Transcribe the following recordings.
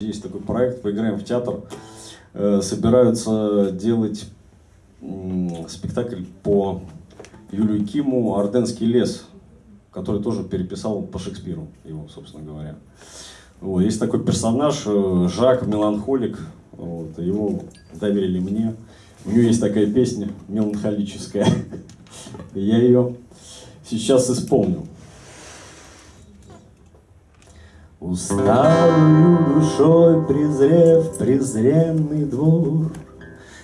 Есть такой проект «Поиграем в театр». Э, собираются делать спектакль по Юлию Киму «Орденский лес», который тоже переписал по Шекспиру его, собственно говоря. Вот. Есть такой персонаж, э, Жак Меланхолик, вот. его доверили мне. У него есть такая песня меланхолическая. Я ее сейчас исполню. Усталую душой презрев презренный двор,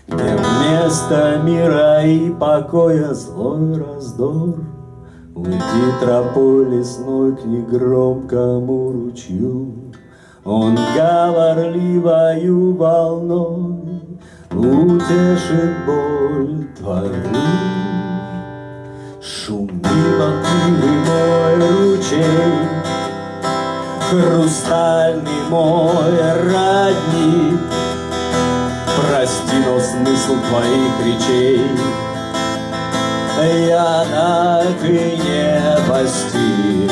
Где вместо мира и покоя злой раздор, Уйди тропой лесной к негромкому ручью, Он говорливою волной Утешит боль твою. Шуми волнивый хрустальный мой родник. Прости, но смысл твоих речей я так и не постиг.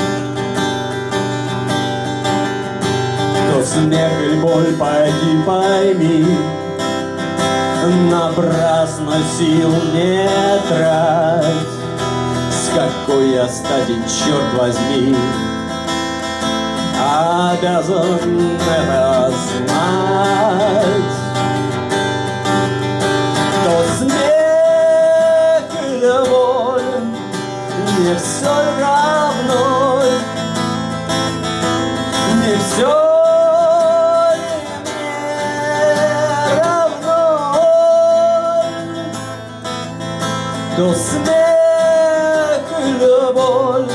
То смех и боль, пойди пойми, Напрасно сил не трать, С какой я стати, черт возьми, обязан это знать. То смех или боль не все равно, не все. То смех или боль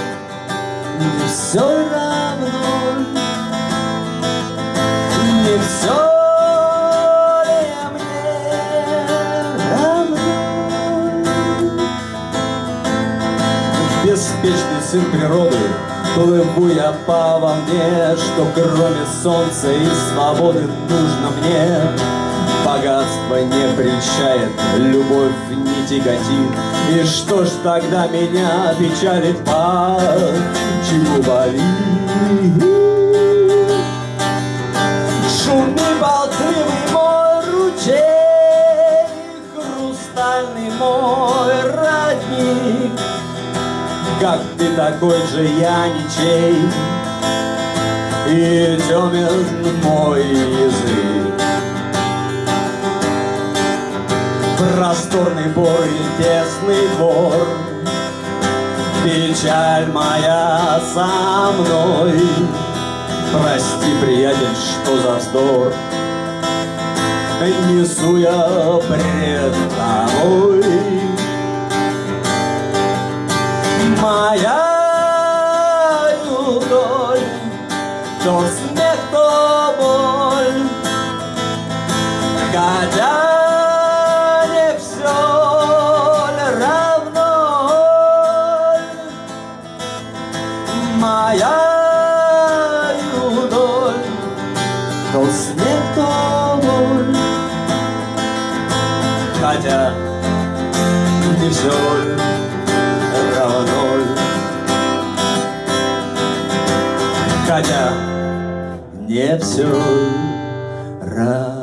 не все равно, Беспечный сын природы, плыву я по волне, что кроме солнца и свободы нужно мне. Богатство не прельщает, любовь не тяготит, И что ж тогда меня печалит, почему болит? Хрустальный мой родник, Как ты такой же я ничей, И темен мой язык. Просторный бор и тесный двор. Печаль моя со мной. Прости, приятель, что за вздор. Несу я пред То боль Хотя не все равно Моя доль То смех, то боль Хотя не все равно Хотя не все равно